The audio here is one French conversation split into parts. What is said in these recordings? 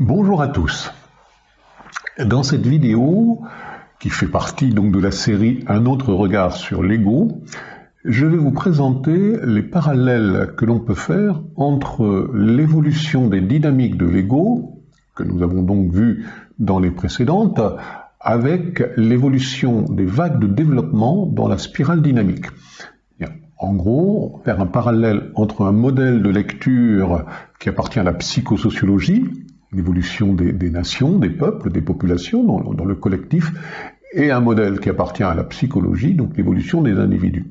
Bonjour à tous. Dans cette vidéo, qui fait partie donc de la série Un autre regard sur l'ego, je vais vous présenter les parallèles que l'on peut faire entre l'évolution des dynamiques de l'ego, que nous avons donc vu dans les précédentes, avec l'évolution des vagues de développement dans la spirale dynamique. En gros, faire un parallèle entre un modèle de lecture qui appartient à la psychosociologie, l'évolution des, nations, des peuples, des populations dans, le collectif, et un modèle qui appartient à la psychologie, donc l'évolution des individus.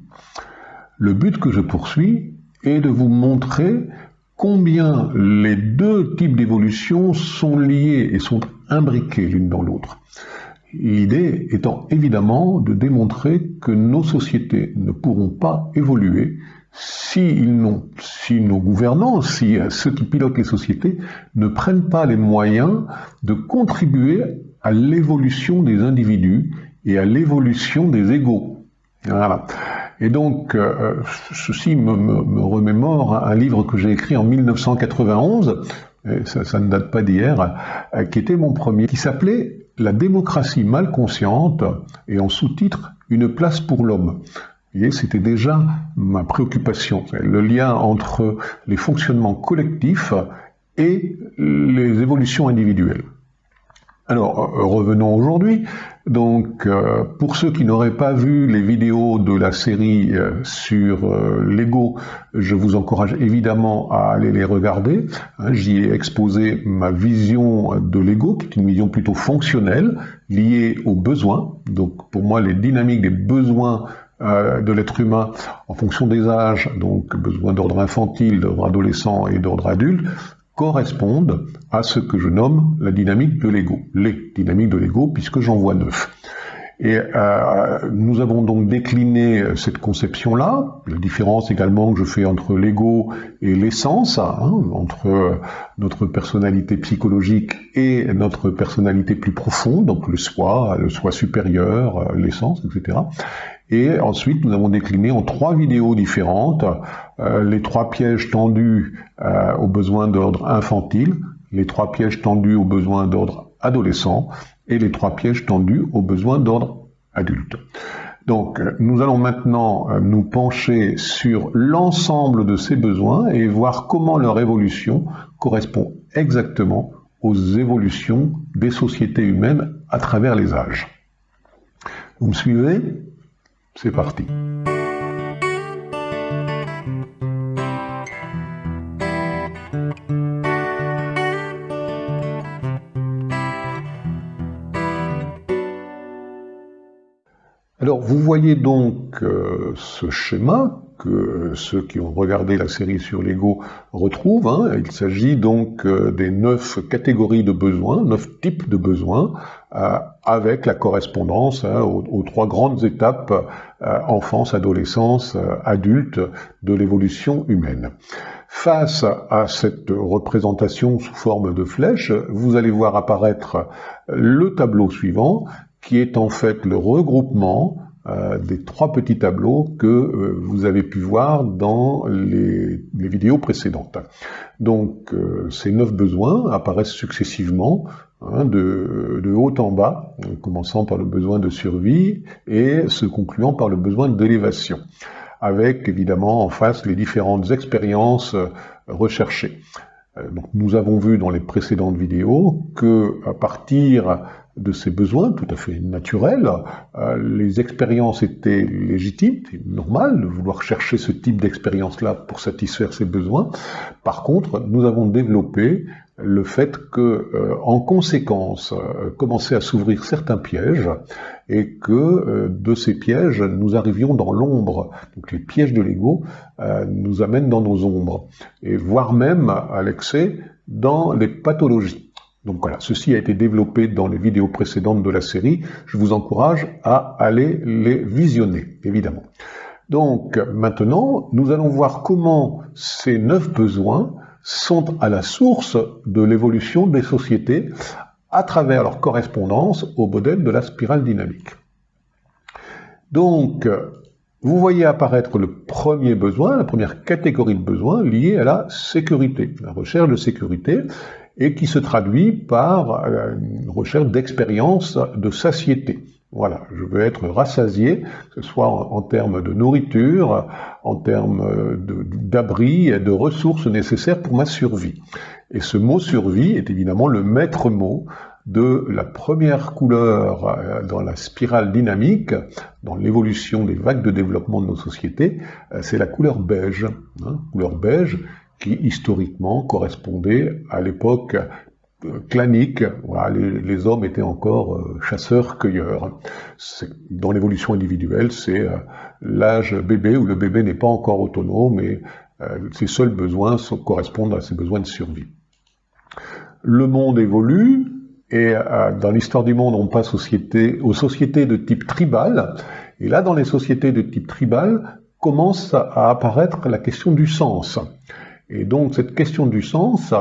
Le but que je poursuis est de vous montrer combien les deux types d'évolution sont liés et sont imbriqués l'une dans l'autre. L'idée étant évidemment de démontrer que nos sociétés ne pourront pas évoluer si, nos gouvernants, si euh, ceux qui pilotent les sociétés ne prennent pas les moyens de contribuer à l'évolution des individus et à l'évolution des égaux. Voilà. Et donc, euh, euh, ceci me, remémore un livre que j'ai écrit en 1991, ça, ça, ne date pas d'hier, qui était mon premier, qui s'appelait La démocratie mal consciente, et en sous-titre Une place pour l'homme c'était déjà ma préoccupation, le lien entre les fonctionnements collectifs et les évolutions individuelles. Alors, euh, revenons aujourd'hui. Donc, euh, pour ceux qui n'auraient pas vu les vidéos de la série euh, sur l'ego, je vous encourage évidemment à aller les regarder. Hein, j'y ai exposé ma vision de l'ego, qui est une vision plutôt fonctionnelle, liée aux besoins. Donc, pour moi, les dynamiques des besoins euh, de l'être humain en fonction des âges, donc besoin d'ordre infantile, d'ordre adolescent et d'ordre adulte, correspondent à ce que je nomme la dynamique de l'ego, les dynamiques de l'ego, puisque j'en vois neuf. Et euh, nous avons donc décliné cette conception-là, la différence également que je fais entre l'ego et l'essence, hein, entre notre personnalité psychologique et notre personnalité plus profonde, donc le soi, le soi supérieur, l'essence, etc. Et ensuite, nous avons décliné en trois vidéos différentes euh, les trois pièges tendus euh, aux besoins d'ordre infantile, les trois pièges tendus aux besoins d'ordre adolescent et les trois pièges tendus aux besoins d'ordre adulte. Donc, euh, nous allons maintenant euh, nous pencher sur l'ensemble de ces besoins et voir comment leur évolution correspond exactement aux évolutions des sociétés humaines à travers les âges. Vous me suivez? C'est parti. Alors vous voyez donc euh, ce schéma que ceux qui ont regardé la série sur l'ego retrouvent. Hein. Il s'agit donc euh, des neuf catégories de besoins, neuf types de besoins, euh, avec la correspondance hein, aux, trois grandes étapes enfance, adolescence, adulte de l'évolution humaine. Face à cette représentation sous forme de flèche, vous allez voir apparaître le tableau suivant qui est en fait le regroupement euh, des trois petits tableaux que euh, vous avez pu voir dans les, vidéos précédentes. Donc euh, ces neuf besoins apparaissent successivement hein, de, de, haut en bas, commençant par le besoin de survie et se concluant par le besoin d'élévation, avec évidemment en face les différentes expériences recherchées. Donc, nous avons vu dans les précédentes vidéos que à partir de ses besoins tout à fait naturels. Euh, les expériences étaient légitimes, c'est normal de vouloir chercher ce type d'expérience-là pour satisfaire ses besoins. Par contre, nous avons développé le fait que, euh, en conséquence, euh, commençaient à s'ouvrir certains pièges et que de ces pièges, nous arrivions dans l'ombre. Donc les pièges de l'ego nous amènent dans nos ombres et voire même à l'excès dans les pathologies. Donc voilà, ceci a été développé dans les vidéos précédentes de la série. Je vous encourage à aller les visionner, évidemment. Donc maintenant, nous allons voir comment ces neuf besoins sont à la source de l'évolution des sociétés à travers leur correspondance au modèle de la spirale dynamique. Donc, vous voyez apparaître le premier besoin, la première catégorie de besoins liée à la sécurité, la recherche de sécurité. Et qui se traduit par euh, une recherche d'expérience de satiété. Voilà, je veux être rassasié, que ce soit en, termes de nourriture, en termes d'abri et de ressources nécessaires pour ma survie. Et ce mot survie est évidemment le maître mot de la première couleur euh, dans la spirale dynamique, dans l'évolution des vagues de développement de nos sociétés, euh, c'est la couleur beige. Hein, couleur beige qui historiquement correspondait à l'époque euh, clanique, voilà, les, hommes étaient encore chasseurs-cueilleurs. Dans l'évolution individuelle, c'est l'âge bébé où le bébé n'est pas encore autonome et ses seuls besoins correspondent à ses besoins de survie. Le monde évolue, et euh, dans l'histoire du monde, on passe aux sociétés, aux sociétés de type tribal. Et là, dans les sociétés de type tribal, commence à apparaître la question du sens. Et donc cette question du sens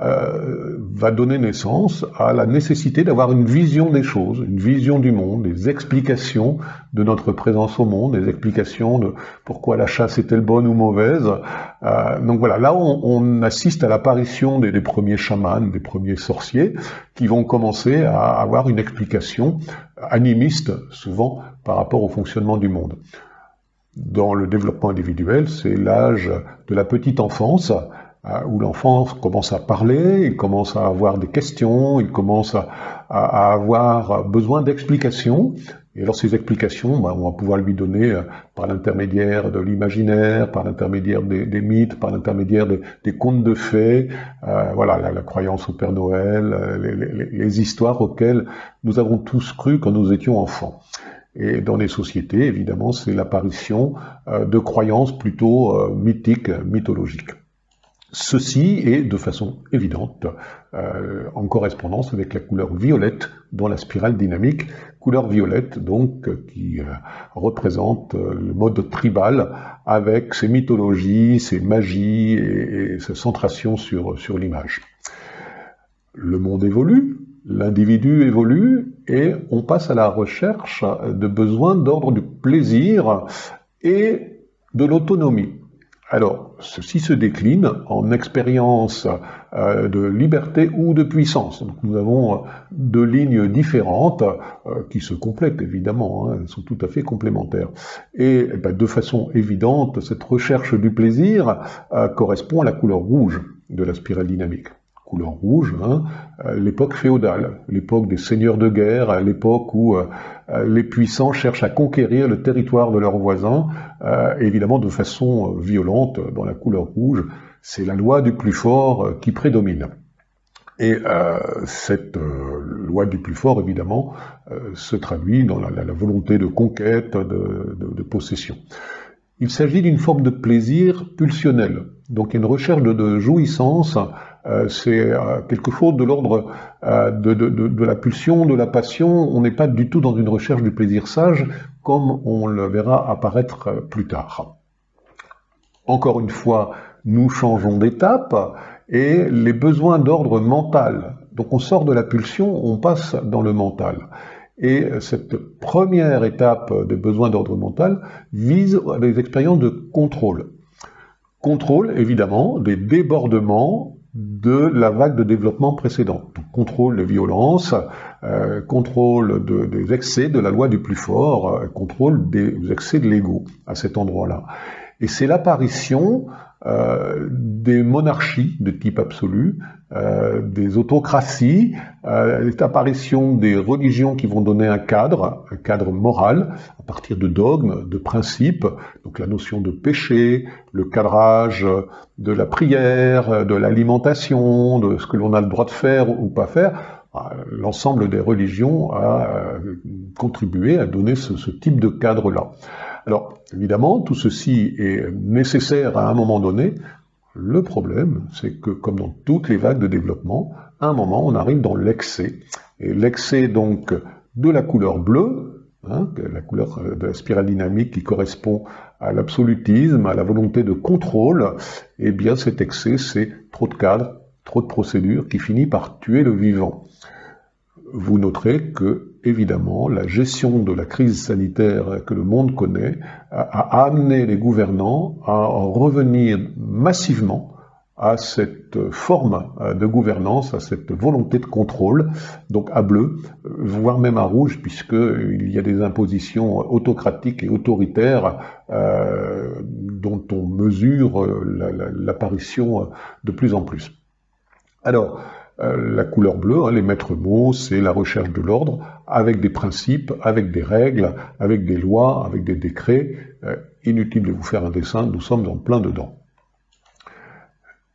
euh, va donner naissance à la nécessité d'avoir une vision des choses, une vision du monde, des explications de notre présence au monde, des explications de pourquoi la chasse est-elle bonne ou mauvaise. Euh, donc voilà, là on, on assiste à l'apparition des, des, premiers chamans, des premiers sorciers, qui vont commencer à avoir une explication animiste, souvent, par rapport au fonctionnement du monde dans le développement individuel, c'est l'âge de la petite enfance, euh, où l'enfant commence à parler, il commence à avoir des questions, il commence à, avoir besoin d'explications. Et alors ces explications, bah, on va pouvoir lui donner euh, par l'intermédiaire de l'imaginaire, par l'intermédiaire des, mythes, par l'intermédiaire des, contes de fées, euh, voilà, la, croyance au Père Noël, les, les histoires auxquelles nous avons tous cru quand nous étions enfants. Et dans les sociétés, évidemment, c'est l'apparition euh, de croyances plutôt euh, mythiques, mythologiques. Ceci est de façon évidente euh, en correspondance avec la couleur violette dans la spirale dynamique, couleur violette donc qui représente le mode tribal avec ses mythologies, ses magies et, et sa centration sur, sur l'image. Le monde évolue, L'individu évolue et on passe à la recherche de besoins d'ordre du plaisir et de l'autonomie. Alors, ceci se décline en expérience euh, de liberté ou de puissance. Nous avons euh, deux lignes différentes euh, qui se complètent évidemment, hein, elles sont tout à fait complémentaires. Et eh ben, de façon évidente, cette recherche du plaisir correspond à la couleur rouge de la spirale dynamique couleur rouge, hein, euh, l'époque féodale, l'époque des seigneurs de guerre, l'époque où euh, euh, les puissants cherchent à conquérir le territoire de leurs voisins, évidemment de façon violente, dans la couleur rouge. C'est la loi du plus fort qui prédomine. Et cette loi du plus fort, évidemment, se traduit dans la, volonté de conquête, de, possession. Il s'agit d'une forme de plaisir pulsionnel, donc une recherche de jouissance c'est euh, quelque chose de l'ordre euh, de, la pulsion, de la passion. On n'est pas du tout dans une recherche du plaisir sage, comme on le verra apparaître plus tard. Encore une fois, nous changeons d'étape et les besoins d'ordre mental. Donc on sort de la pulsion, on passe dans le mental. Et cette première étape des besoins d'ordre mental vise les expériences de contrôle. Contrôle, évidemment, des débordements de la vague de développement précédente. contrôle des violences, euh, contrôle des excès de la loi du plus fort, euh, contrôle des excès de l'ego à cet endroit-là. Et c'est l'apparition euh, des monarchies de type absolu, euh, des autocraties, euh, l'apparition des religions qui vont donner un cadre, un cadre moral, à partir de dogmes, de principes, donc la notion de péché, le cadrage de la prière, de l'alimentation, de ce que l'on a le droit de faire ou pas faire, l'ensemble des religions a contribué à donner ce type de cadre-là. Alors, évidemment, tout ceci est nécessaire à un moment donné. Le problème, c'est que, comme dans toutes les vagues de développement, à un moment, on arrive dans l'excès. Et l'excès, donc, de la couleur bleue, hein, la couleur de la spirale dynamique qui correspond à l'absolutisme, à la volonté de contrôle, eh bien, cet excès, c'est trop de cadres, trop de procédures qui finit par tuer le vivant. Vous noterez que évidemment, la gestion de la crise sanitaire que le monde connaît a, amené les gouvernants à revenir massivement à cette forme de gouvernance, à cette volonté de contrôle, donc à bleu, voire même à rouge, puisqu'il y a des impositions autocratiques et autoritaires euh, dont on mesure l'apparition de plus en plus. Alors, la couleur bleue, hein, les maîtres mots, c'est la recherche de l'ordre, avec des principes, avec des règles, avec des lois, avec des décrets. Euh, inutile de vous faire un dessin, nous sommes en plein dedans.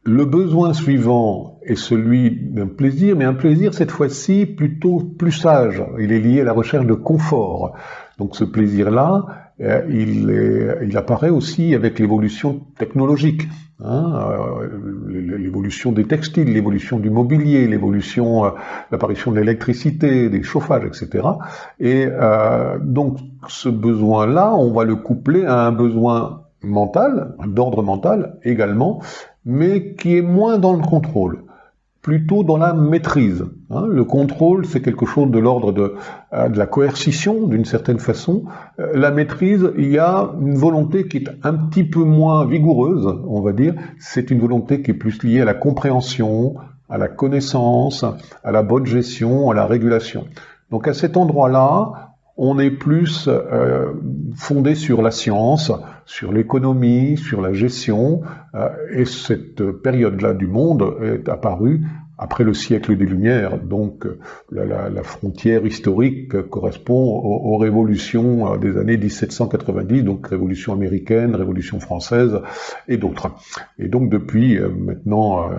Le besoin suivant est celui d'un plaisir, mais un plaisir cette fois-ci plutôt plus sage. Il est lié à la recherche de confort. Donc ce plaisir-là, euh, il, apparaît aussi avec l'évolution technologique. Hein, euh, l'évolution des textiles, l'évolution du mobilier, l'évolution, euh, l'apparition de l'électricité, des chauffages, etc. Et euh, donc ce besoin-là, on va le coupler à un besoin mental, d'ordre mental également, mais qui est moins dans le contrôle, plutôt dans la maîtrise. Hein. le contrôle, c'est quelque chose de l'ordre de, euh, de, la coercition, d'une certaine façon. Euh, la maîtrise, il y a une volonté qui est un petit peu moins vigoureuse, on va dire. C'est une volonté qui est plus liée à la compréhension, à la connaissance, à la bonne gestion, à la régulation. Donc à cet endroit-là, on est plus euh, fondé sur la science, sur l'économie, sur la gestion, euh, et cette période-là du monde est apparue après le siècle des Lumières. Donc la, frontière historique correspond aux, révolutions euh, des années 1790, donc révolution américaine, révolution française et d'autres. Et donc depuis euh, maintenant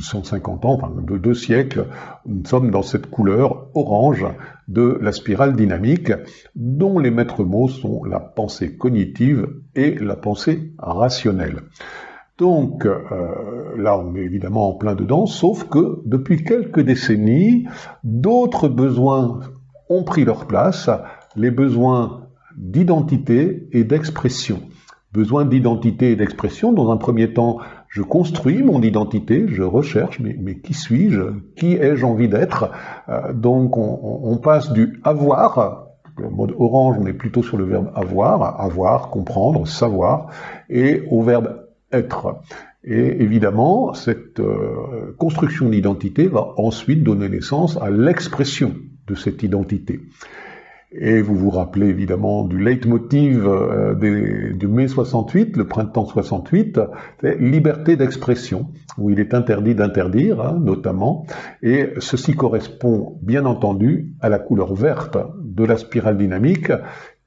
150 euh, ans, enfin de deux siècles, nous sommes dans cette couleur orange de la spirale dynamique, dont les maîtres mots sont la pensée cognitive et la pensée rationnelle. Donc euh, là, on est évidemment en plein dedans, sauf que depuis quelques décennies, d'autres besoins ont pris leur place, les besoins d'identité et d'expression. Besoin d'identité et d'expression, dans un premier temps, je construis mon identité, je recherche, mais, qui suis-je Qui ai-je envie d'être? Euh, Donc on, on, passe du avoir, le mode orange, on est plutôt sur le verbe avoir, avoir, comprendre, savoir, et au verbe Et évidemment, cette euh, construction d'identité va ensuite donner naissance à l'expression de cette identité. Et vous vous rappelez évidemment du leitmotiv euh, du mai 68, le printemps 68, c'est liberté d'expression, où il est interdit d'interdire, hein, notamment, et ceci correspond bien entendu à la couleur verte de la spirale dynamique,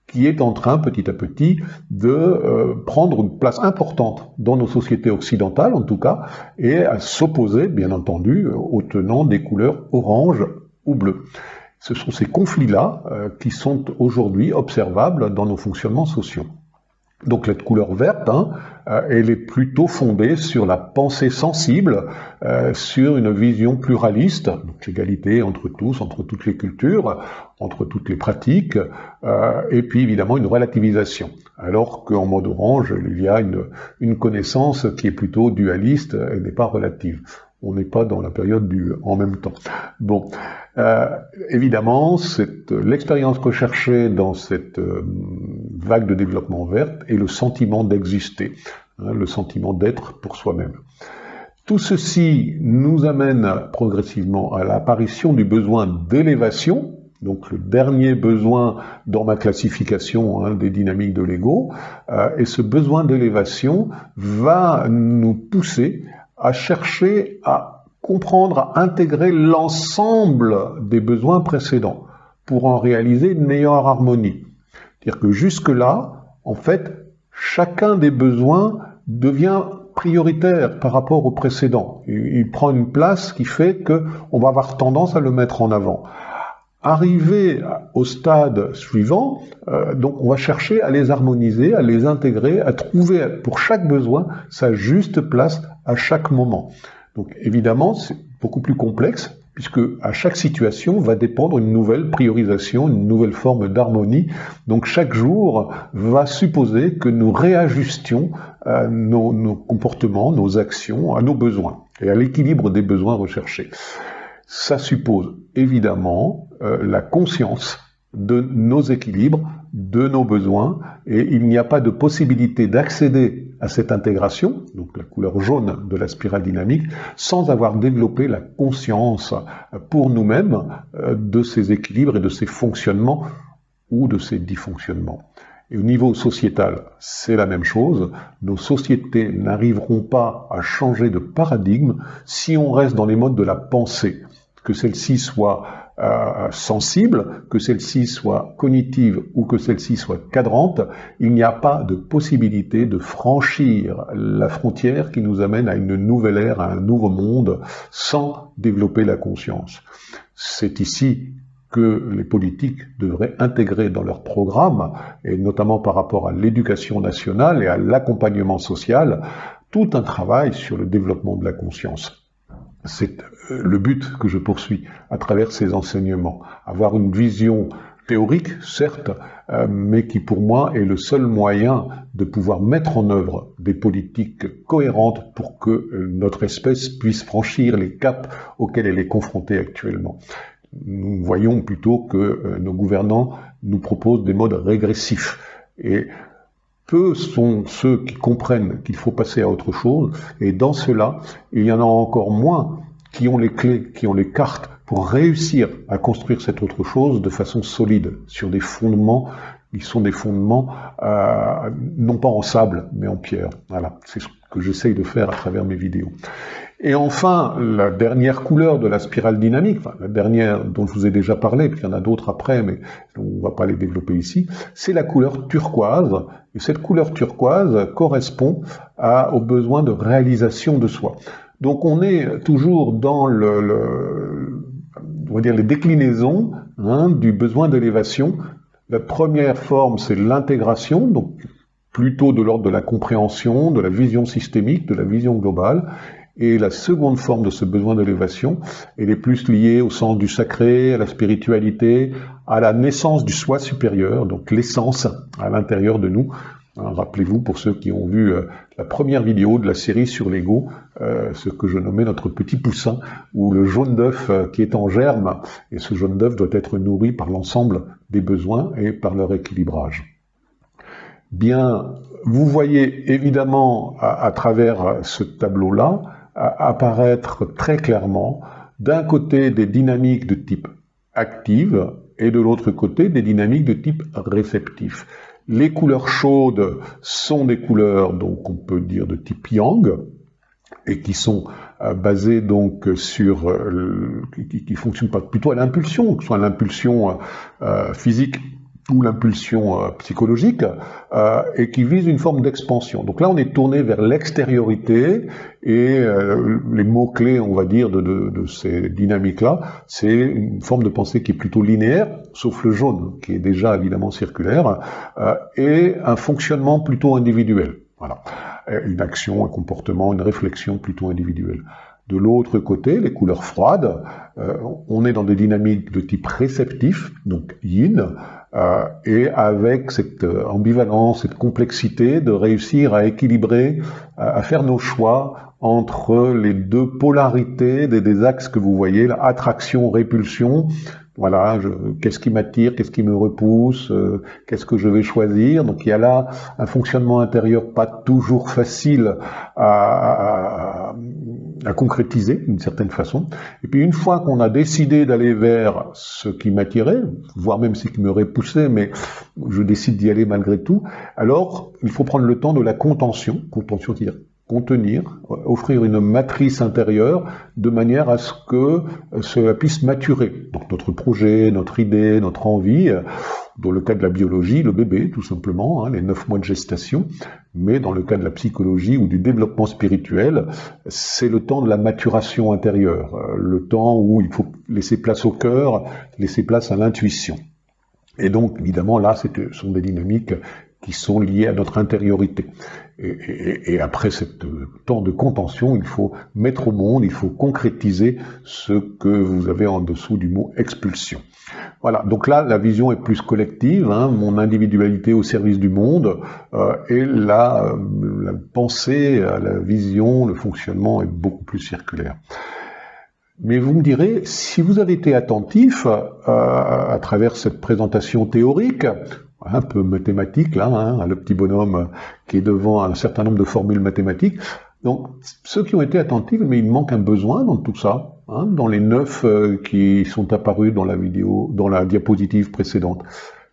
qui est en train petit à petit de euh, prendre une place importante dans nos sociétés occidentales en tout cas, et à s'opposer bien entendu aux tenants des couleurs orange ou bleu. Ce sont ces conflits-là euh, qui sont aujourd'hui observables dans nos fonctionnements sociaux. Donc la couleur verte, hein, euh, elle est plutôt fondée sur la pensée sensible, euh, sur une vision pluraliste, donc l'égalité entre tous, entre toutes les cultures, entre toutes les pratiques, euh, et puis évidemment une relativisation. Alors qu'en mode orange, il y a une, une connaissance qui est plutôt dualiste et n'est pas relative on n'est pas dans la période du en même temps. Bon, euh, évidemment, l'expérience recherchée dans cette euh, vague de développement verte est le sentiment d'exister, hein, le sentiment d'être pour soi-même. Tout ceci nous amène progressivement à l'apparition du besoin d'élévation, donc le dernier besoin dans ma classification hein, des dynamiques de l'ego, euh, et ce besoin d'élévation va nous pousser à chercher à comprendre, à intégrer l'ensemble des besoins précédents pour en réaliser une meilleure harmonie. C'est-à-dire que jusque-là, en fait, chacun des besoins devient prioritaire par rapport au précédent. Il prend une place qui fait qu'on va avoir tendance à le mettre en avant. Arrivé au stade suivant, euh, donc on va chercher à les harmoniser, à les intégrer, à trouver pour chaque besoin sa juste place à chaque moment. Donc évidemment, c'est beaucoup plus complexe puisque à chaque situation va dépendre une nouvelle priorisation, une nouvelle forme d'harmonie. Donc chaque jour va supposer que nous réajustions euh, nos, nos, comportements, nos actions à nos besoins et à l'équilibre des besoins recherchés. Ça suppose évidemment euh, la conscience de nos équilibres, de nos besoins, et il n'y a pas de possibilité d'accéder à cette intégration, donc la couleur jaune de la spirale dynamique, sans avoir développé la conscience pour nous-mêmes euh, de ces équilibres et de ces fonctionnements ou de ces dysfonctionnements. Et au niveau sociétal, c'est la même chose. Nos sociétés n'arriveront pas à changer de paradigme si on reste dans les modes de la pensée, que celle-ci soit euh, sensible, que celle-ci soit cognitive ou que celle-ci soit cadrante, il n'y a pas de possibilité de franchir la frontière qui nous amène à une nouvelle ère, à un nouveau monde, sans développer la conscience. C'est ici que les politiques devraient intégrer dans leur programme, et notamment par rapport à l'éducation nationale et à l'accompagnement social, tout un travail sur le développement de la conscience. C'est euh, le but que je poursuis à travers ces enseignements. Avoir une vision théorique, certes, euh, mais qui pour moi est le seul moyen de pouvoir mettre en œuvre des politiques cohérentes pour que euh, notre espèce puisse franchir les caps auxquels elle est confrontée actuellement nous voyons plutôt que nos gouvernants nous proposent des modes régressifs. Et peu sont ceux qui comprennent qu'il faut passer à autre chose, et dans cela, il y en a encore moins qui ont les clés, qui ont les cartes pour réussir à construire cette autre chose de façon solide, sur des fondements qui sont des fondements euh, non pas en sable, mais en pierre. Voilà, c'est ce que j'essaye de faire à travers mes vidéos. Et enfin, la dernière couleur de la spirale dynamique, enfin, la dernière dont je vous ai déjà parlé, puis il y en a d'autres après, mais on ne va pas les développer ici, c'est la couleur turquoise. Et cette couleur turquoise correspond à, au besoin de réalisation de soi. Donc on est toujours dans le, le on va dire les déclinaisons hein, du besoin d'élévation. La première forme, c'est l'intégration, donc plutôt de l'ordre de la compréhension, de la vision systémique, de la vision globale. Et la seconde forme de ce besoin d'élévation, elle est plus liée au sens du sacré, à la spiritualité, à la naissance du soi supérieur, donc l'essence à l'intérieur de nous. Hein, rappelez-vous, pour ceux qui ont vu euh, la première vidéo de la série sur l'ego, euh, ce que je nommais notre petit poussin, ou le jaune d'œuf euh, qui est en germe, et ce jaune d'œuf doit être nourri par l'ensemble des besoins et par leur équilibrage. Bien, vous voyez évidemment à travers ce tableau-là apparaître très clairement d'un côté des dynamiques de type active et de l'autre côté des dynamiques de type réceptif. Les couleurs chaudes sont des couleurs, donc on peut dire de type yang, et qui sont euh, basées donc sur, euh, qui, fonctionnent plutôt à l'impulsion, que ce soit l'impulsion euh, physique ou l'impulsion euh, psychologique, euh, et qui vise une forme d'expansion. Donc là, on est tourné vers l'extériorité, et euh, les mots-clés, on va dire, de, ces dynamiques-là, c'est une forme de pensée qui est plutôt linéaire, sauf le jaune, qui est déjà évidemment circulaire, et un fonctionnement plutôt individuel. Voilà. Une action, un comportement, une réflexion plutôt individuelle. De l'autre côté, les couleurs froides, on est dans des dynamiques de type réceptif, donc yin, euh, et avec cette euh, ambivalence, cette complexité de réussir à équilibrer, à faire nos choix entre les deux polarités des, axes que vous voyez, attraction, répulsion, voilà, qu'est-ce qui m'attire, qu'est-ce qui me repousse, euh, qu'est-ce que je vais choisir. Donc il y a là un fonctionnement intérieur pas toujours facile à, à, concrétiser d'une certaine façon. Et puis une fois qu'on a décidé d'aller vers ce qui m'attirait, voire même ce qui me repoussait, mais je décide d'y aller malgré tout, alors il faut prendre le temps de la contention, contention c'est-à-dire contenir, offrir une matrice intérieure de manière à ce que cela puisse maturer. Donc notre projet, notre idée, notre envie, dans le cas de la biologie, le bébé tout simplement, hein, les neuf mois de gestation, mais dans le cas de la psychologie ou du développement spirituel, c'est le temps de la maturation intérieure, le temps où il faut laisser place au cœur, laisser place à l'intuition. Et donc, évidemment, là, ce sont des dynamiques qui sont liées à notre intériorité. Et, après ce temps de contention, il faut mettre au monde, il faut concrétiser ce que vous avez en dessous du mot expulsion. Voilà, donc là, la vision est plus collective, hein, mon individualité au service du monde, euh, et la, la pensée, la vision, le fonctionnement est beaucoup plus circulaire. Mais vous me direz, si vous avez été attentif euh, à travers cette présentation théorique, un peu mathématique, là, hein, le petit bonhomme qui est devant un certain nombre de formules mathématiques. Donc, ceux qui ont été attentifs, mais il manque un besoin dans tout ça, hein, dans les neuf euh, qui sont apparus dans la vidéo, dans la diapositive précédente.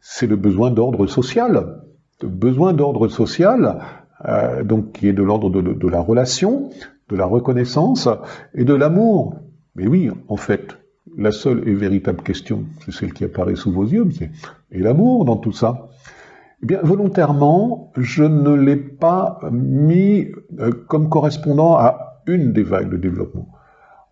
C'est le besoin d'ordre social. Le besoin d'ordre social, euh, donc qui est de l'ordre de, de, la relation, de la reconnaissance et de l'amour. Mais oui, en fait, la seule et véritable question, c'est celle qui apparaît sous vos yeux, c'est et l'amour dans tout ça eh bien, volontairement, je ne l'ai pas mis euh, comme correspondant à une des vagues de développement.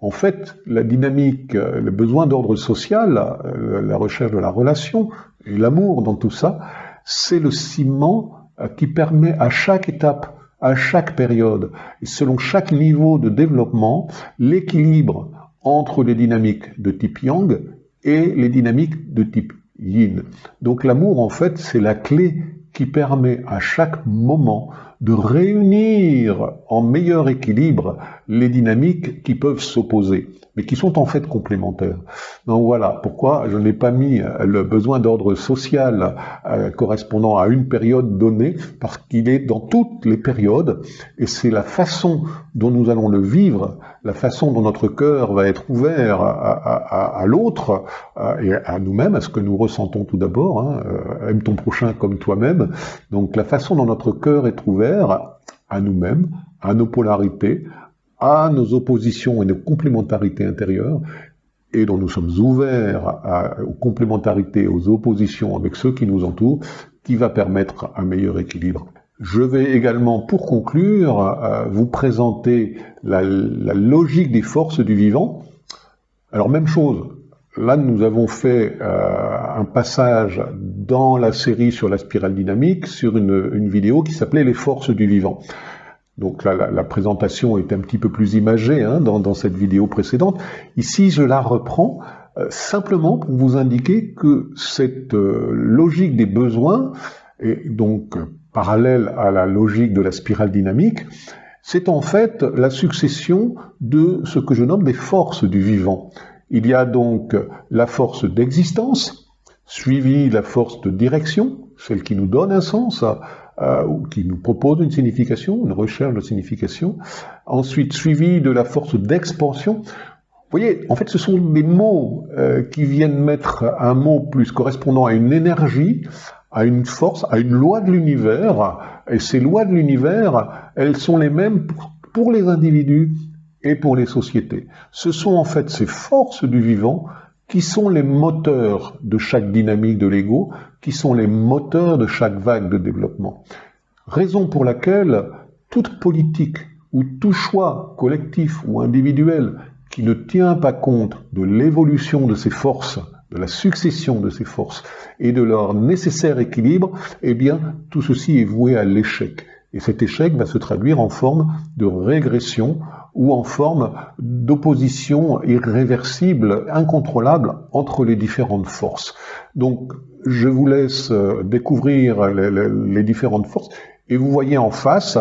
En fait, la dynamique, euh, le besoin d'ordre social, euh, la recherche de la relation et l'amour dans tout ça, c'est le ciment qui permet à chaque étape, à chaque période, et selon chaque niveau de développement, l'équilibre entre les dynamiques de type yang et les dynamiques de type yin. Donc l'amour, en fait, c'est la clé qui permet à chaque moment de réunir en meilleur équilibre les dynamiques qui peuvent s'opposer, mais qui sont en fait complémentaires. Donc voilà pourquoi je n'ai pas mis le besoin d'ordre social euh, correspondant à une période donnée, parce qu'il est dans toutes les périodes, et c'est la façon dont nous allons le vivre, la façon dont notre cœur va être ouvert à, l'autre euh, et à nous-mêmes, à ce que nous ressentons tout d'abord, hein, euh, aime ton prochain comme toi-même, donc la façon dont notre cœur est ouvert à nous-mêmes, à nos polarités, à nos oppositions et nos complémentarités intérieures, et dont nous sommes ouverts aux complémentarités, aux oppositions avec ceux qui nous entourent, qui va permettre un meilleur équilibre. Je vais également, pour conclure, euh, vous présenter la, logique des forces du vivant. Alors même chose, là nous avons fait euh, un passage dans la série sur la spirale dynamique sur une, vidéo qui s'appelait Les forces du vivant. Donc là, la, présentation est un petit peu plus imagée hein, dans, cette vidéo précédente. Ici, je la reprends euh, simplement pour vous indiquer que cette euh, logique des besoins, et donc parallèle à la logique de la spirale dynamique, c'est en fait la succession de ce que je nomme des forces du vivant. Il y a donc la force d'existence, suivi la force de direction, celle qui nous donne un sens, euh, ou qui nous propose une signification, une recherche de signification. Ensuite, suivi de la force d'expansion. Vous voyez, en fait, ce sont des mots euh, qui viennent mettre un mot plus correspondant à une énergie, à une force, à une loi de l'univers. Et ces lois de l'univers, elles sont les mêmes pour les individus et pour les sociétés. Ce sont en fait ces forces du vivant qui sont les moteurs de chaque dynamique de l'ego, qui sont les moteurs de chaque vague de développement. Raison pour laquelle toute politique ou tout choix collectif ou individuel qui ne tient pas compte de l'évolution de ces forces, de la succession de ces forces et de leur nécessaire équilibre, eh bien, tout ceci est voué à l'échec. Et cet échec va se traduire en forme de régression ou en forme d'opposition irréversible, incontrôlable entre les différentes forces. Donc, je vous laisse euh, découvrir les, différentes forces et vous voyez en face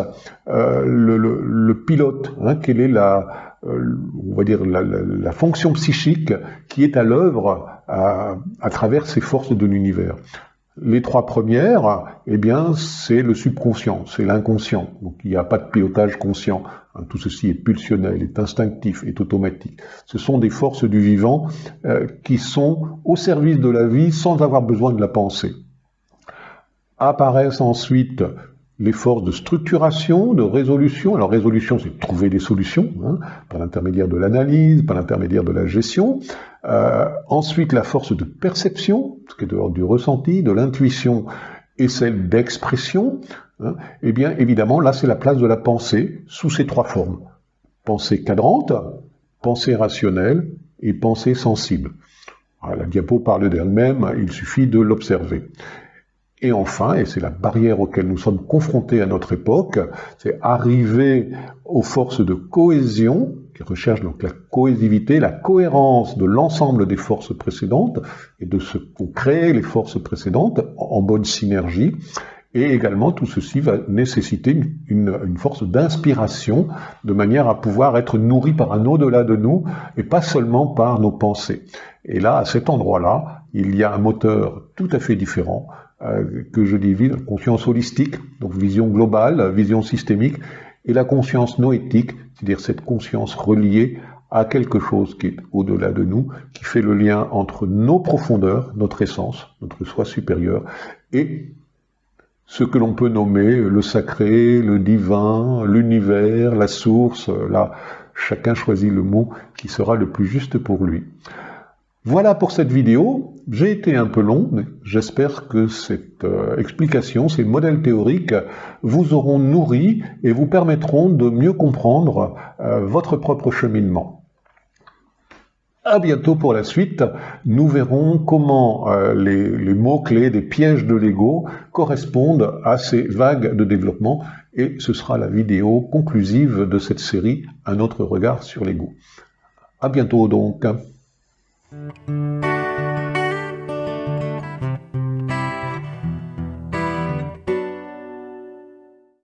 euh, le, pilote, hein, quelle est la, euh, on va dire la, fonction psychique qui est à l'œuvre à, à travers ces forces de l'univers. Les trois premières, eh bien, c'est le subconscient, c'est l'inconscient. Donc, il n'y a pas de pilotage conscient. Hein, tout ceci est pulsionnel, est instinctif, est automatique. Ce sont des forces du vivant euh, qui sont au service de la vie sans avoir besoin de la pensée. Apparaissent ensuite les forces de structuration, de résolution. Alors résolution, c'est trouver des solutions, hein, par l'intermédiaire de l'analyse, par l'intermédiaire de la gestion. Euh, ensuite, la force de perception, ce qui est de l'ordre du ressenti, de l'intuition, et celle d'expression. Hein. Eh bien, évidemment, là, c'est la place de la pensée sous ces trois formes. Pensée cadrante, pensée rationnelle et pensée sensible. la diapo parle d'elle-même, il suffit de l'observer. Et enfin, et c'est la barrière auquel nous sommes confrontés à notre époque, c'est arriver aux forces de cohésion, qui recherchent donc la cohésivité, la cohérence de l'ensemble des forces précédentes, et de ce qu'ont créé les forces précédentes en bonne synergie. Et également, tout ceci va nécessiter une, une force d'inspiration, de manière à pouvoir être nourri par un au-delà de nous, et pas seulement par nos pensées. Et là, à cet endroit-là, il y a un moteur tout à fait différent, euh, que je divise, conscience holistique, donc vision globale, vision systémique, et la conscience noétique, c'est-à-dire cette conscience reliée à quelque chose qui est au-delà de nous, qui fait le lien entre nos profondeurs, notre essence, notre soi supérieur, et ce que l'on peut nommer le sacré, le divin, l'univers, la source, là, chacun choisit le mot qui sera le plus juste pour lui. Voilà pour cette vidéo. J'ai été un peu long, mais j'espère que cette euh, explication, ces modèles théoriques vous auront nourri et vous permettront de mieux comprendre euh, votre propre cheminement. À bientôt pour la suite. Nous verrons comment euh, les, mots-clés des pièges de l'ego correspondent à ces vagues de développement et ce sera la vidéo conclusive de cette série, Un autre regard sur l'ego. À bientôt donc.